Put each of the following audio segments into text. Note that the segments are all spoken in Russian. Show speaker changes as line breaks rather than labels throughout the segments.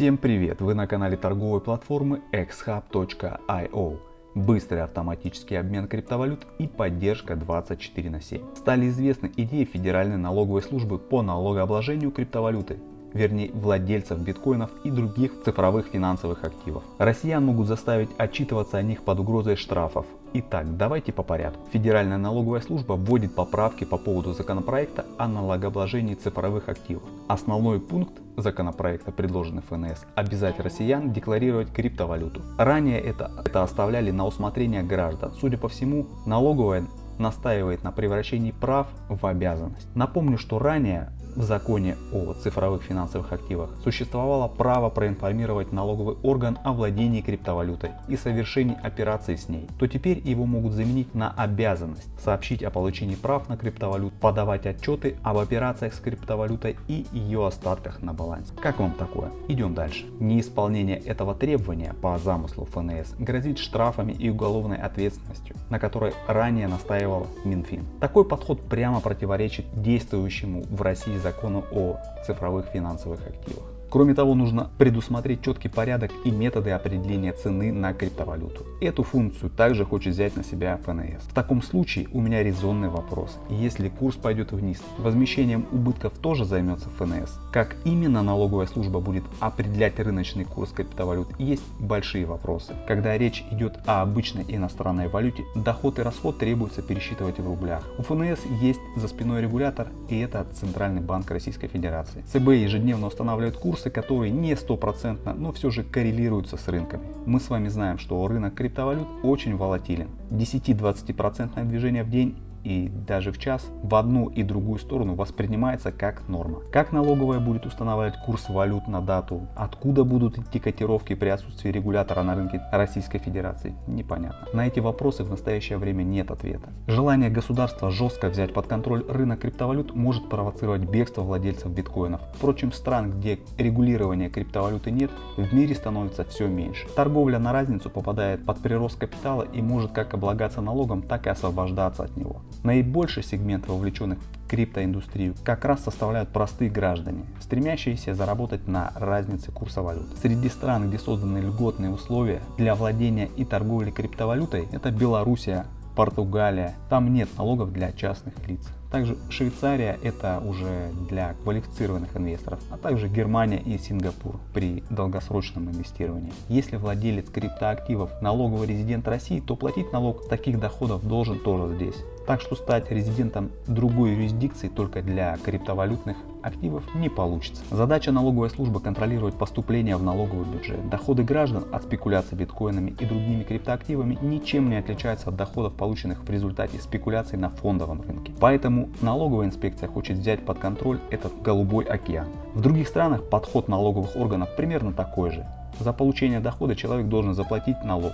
Всем привет! Вы на канале торговой платформы xhub.io. Быстрый автоматический обмен криптовалют и поддержка 24 на 7. Стали известны идеи Федеральной налоговой службы по налогообложению криптовалюты вернее владельцев биткоинов и других цифровых финансовых активов. Россиян могут заставить отчитываться о них под угрозой штрафов. Итак, давайте по порядку. Федеральная налоговая служба вводит поправки по поводу законопроекта о налогообложении цифровых активов. Основной пункт законопроекта, предложенный ФНС, обязать россиян декларировать криптовалюту. Ранее это, это оставляли на усмотрение граждан. Судя по всему, налоговая настаивает на превращении прав в обязанность. Напомню, что ранее в законе о цифровых финансовых активах существовало право проинформировать налоговый орган о владении криптовалютой и совершении операций с ней, то теперь его могут заменить на обязанность сообщить о получении прав на криптовалют, подавать отчеты об операциях с криптовалютой и ее остатках на балансе. Как вам такое? Идем дальше. Неисполнение этого требования по замыслу ФНС грозит штрафами и уголовной ответственностью, на которой ранее настаивал Минфин. Такой подход прямо противоречит действующему в России закону о цифровых финансовых активах. Кроме того, нужно предусмотреть четкий порядок и методы определения цены на криптовалюту. Эту функцию также хочет взять на себя ФНС. В таком случае у меня резонный вопрос. Если курс пойдет вниз, возмещением убытков тоже займется ФНС. Как именно налоговая служба будет определять рыночный курс криптовалют, есть большие вопросы. Когда речь идет о обычной иностранной валюте, доход и расход требуется пересчитывать в рублях. У ФНС есть за спиной регулятор и это Центральный банк Российской Федерации. ЦБ ежедневно устанавливает курс курсы, которые не стопроцентно, но все же коррелируются с рынками. Мы с вами знаем, что рынок криптовалют очень волатилен. 10-20% движение в день и даже в час в одну и другую сторону воспринимается как норма. Как налоговая будет устанавливать курс валют на дату, откуда будут идти котировки при отсутствии регулятора на рынке Российской Федерации, непонятно. На эти вопросы в настоящее время нет ответа. Желание государства жестко взять под контроль рынок криптовалют может провоцировать бегство владельцев биткоинов. Впрочем, стран, где регулирования криптовалюты нет, в мире становится все меньше. Торговля на разницу попадает под прирост капитала и может как облагаться налогом, так и освобождаться от него. Наибольший сегмент вовлеченных в криптоиндустрию как раз составляют простые граждане, стремящиеся заработать на разнице курса валют. Среди стран, где созданы льготные условия для владения и торговли криптовалютой, это Белоруссия, Португалия. Там нет налогов для частных лиц. Также Швейцария это уже для квалифицированных инвесторов, а также Германия и Сингапур при долгосрочном инвестировании. Если владелец криптоактивов налоговый резидент России, то платить налог с таких доходов должен тоже здесь. Так что стать резидентом другой юрисдикции только для криптовалютных активов не получится. Задача налоговой службы контролировать поступления в налоговый бюджет. Доходы граждан от спекуляций биткоинами и другими криптоактивами ничем не отличаются от доходов, полученных в результате спекуляций на фондовом рынке. Поэтому налоговая инспекция хочет взять под контроль этот голубой океан. В других странах подход налоговых органов примерно такой же. За получение дохода человек должен заплатить налог,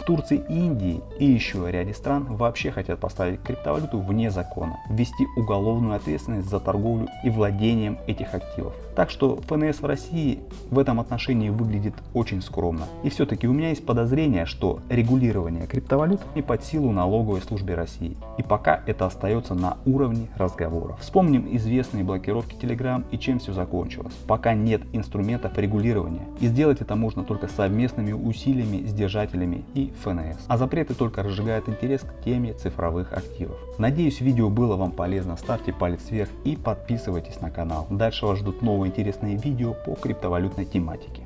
в Турции и Индии и еще ряде стран вообще хотят поставить криптовалюту вне закона, ввести уголовную ответственность за торговлю и владением этих активов. Так что ФНС в России в этом отношении выглядит очень скромно. И все-таки у меня есть подозрение, что регулирование криптовалют не под силу налоговой службе России. И пока это остается на уровне разговоров. Вспомним известные блокировки Telegram и чем все закончилось. Пока нет инструментов регулирования. И сделать это можно только совместными усилиями с держателями ФНС. А запреты только разжигают интерес к теме цифровых активов. Надеюсь видео было вам полезно, ставьте палец вверх и подписывайтесь на канал. Дальше вас ждут новые интересные видео по криптовалютной тематике.